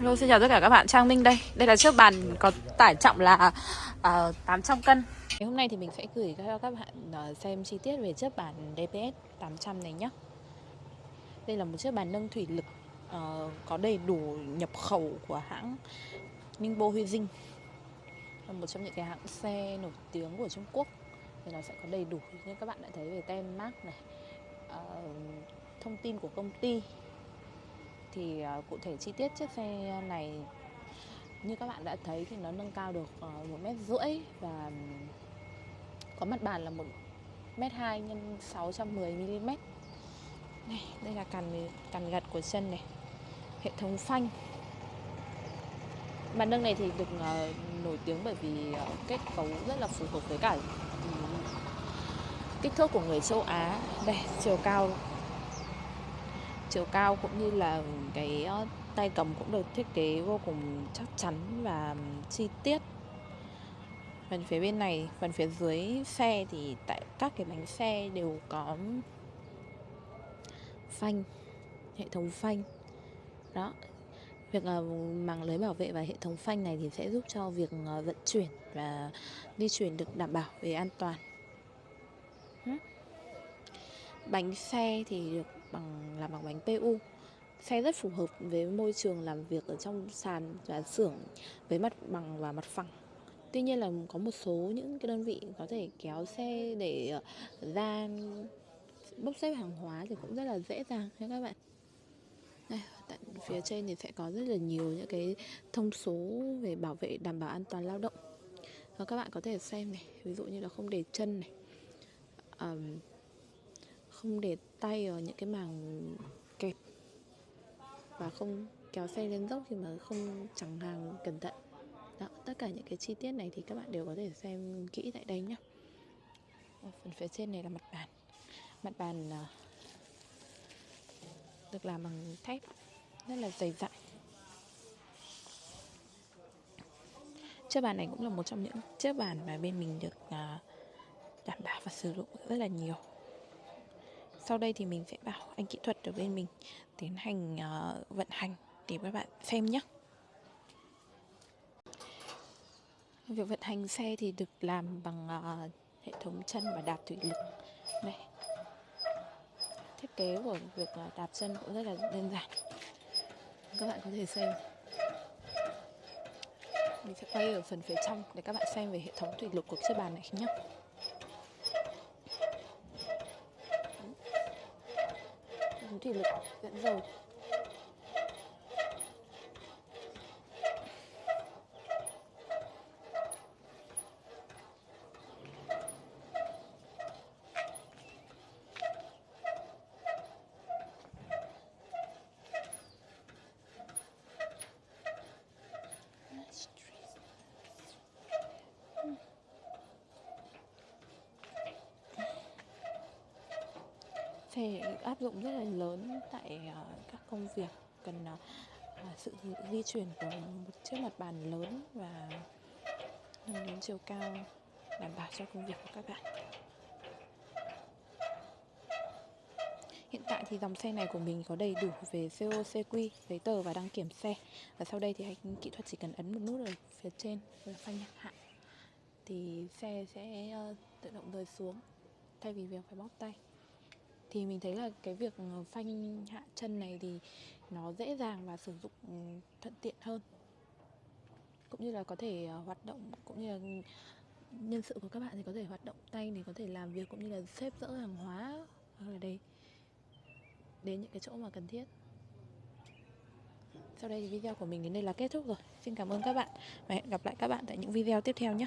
Hello, xin chào tất cả các bạn, Trang Minh đây. Đây là chiếc bàn có tải trọng là ờ, uh, 800 cân. Ngày Hôm nay thì mình sẽ gửi cho các bạn uh, xem chi tiết về chiếc bàn DPS 800 này nhé Đây là một chiếc bàn nâng thủy lực uh, Có đầy đủ nhập khẩu của hãng Ningbo Huy Dinh Là một trong những cái hãng xe nổi tiếng của Trung Quốc. Thì nó sẽ có đầy đủ. Như các bạn đã thấy về tem mác này uh, Thông tin của công ty thì uh, cụ thể chi tiết chiếc xe này như các bạn đã thấy thì nó nâng cao được ờ, một mét rưỡi và có mặt bàn là một mét hai nhân 610 mm này đây là cằn cằn gật của chân này hệ thống phanh. Bàn nâng này thì được uh, nổi tiếng bởi vì uh, kết cấu rất là phù hợp với cả um, kích thước của người châu Á. Đây chiều cao chiều cao cũng như là cái ờ, tay cầm cũng được thiết kế vô cùng chắc chắn và chi tiết. Phần phía bên này, phần phía dưới xe thì tại các cái bánh xe đều có phanh, hệ thống phanh. Đó, việc ờ, màng lưới bảo vệ và hệ thống phanh này thì sẽ giúp cho việc ờ, vận chuyển và di chuyển được đảm bảo về an toàn. Bánh xe thì được bằng làm bằng bánh PU xe rất phù hợp với môi trường làm việc ở trong sàn và xưởng với mặt bằng và mặt phẳng. Tuy nhiên là có một số những cái đơn vị có thể kéo xe để ờ, ra bốc xếp hàng hóa thì cũng rất là dễ dàng nha các bạn. Đây, tại phía trên thì sẽ có rất là nhiều những cái thông số về bảo vệ đảm bảo an toàn lao động. Và các bạn có thể xem này ví dụ như là không để chân này um, không để tay vào những cái màng kẹp và không kéo xe lên dốc khi mà không chẳng hàng cẩn thận. Đó, tất cả những cái chi tiết này thì các bạn đều có thể xem kỹ tại đây nhé phần phía trên này là mặt bàn. Mặt bàn à, được làm bằng thép rất là dày dặn. Chiếc bàn này cũng là một trong những chiếc bàn mà bên mình được à, đảm bảo và sử dụng rất là nhiều sau đây thì mình sẽ bảo anh kỹ thuật ở bên mình tiến hành uh, vận hành để các bạn xem nhé. Việc vận hành xe thì được làm bằng uh, hệ thống chân và đạp thủy lực. Đây. Thiết kế của việc uh, đạp chân cũng rất là đơn giản. Các bạn có thể xem. Mình sẽ quay ở phần phía trong để các bạn xem về hệ thống thủy lực của chiếc bàn này nhé. Thủy lực dạ, dẫn dầu thể áp dụng rất là lớn tại uh, các công việc cần uh, sự di chuyển của một chiếc mặt bàn lớn và nâng đến chiều cao đảm bảo cho công việc của các bạn. Hiện tại thì dòng xe này của mình có đầy đủ về CO, CQ, giấy tờ và đăng kiểm xe. Và sau đây thì anh kỹ thuật chỉ cần ấn một nút ở phía trên là phanh hạ Thì xe sẽ uh, tự động rơi xuống thay vì việc phải bóp tay thì mình thấy là cái việc ờ, phanh hạ chân này thì nó dễ dàng và sử dụng ừ, thuận tiện hơn. Cũng như là có thể ờ, hoạt động, cũng như là ừ, nhân sự của các bạn thì có thể hoạt động tay để có thể làm việc, cũng như là xếp dỡ hàng hóa, hoặc là đây đến những cái chỗ mà cần thiết. Sau đây thì video của mình đến đây là kết thúc rồi. Xin cảm ơn các bạn và hẹn gặp lại các bạn tại những video tiếp theo nhé.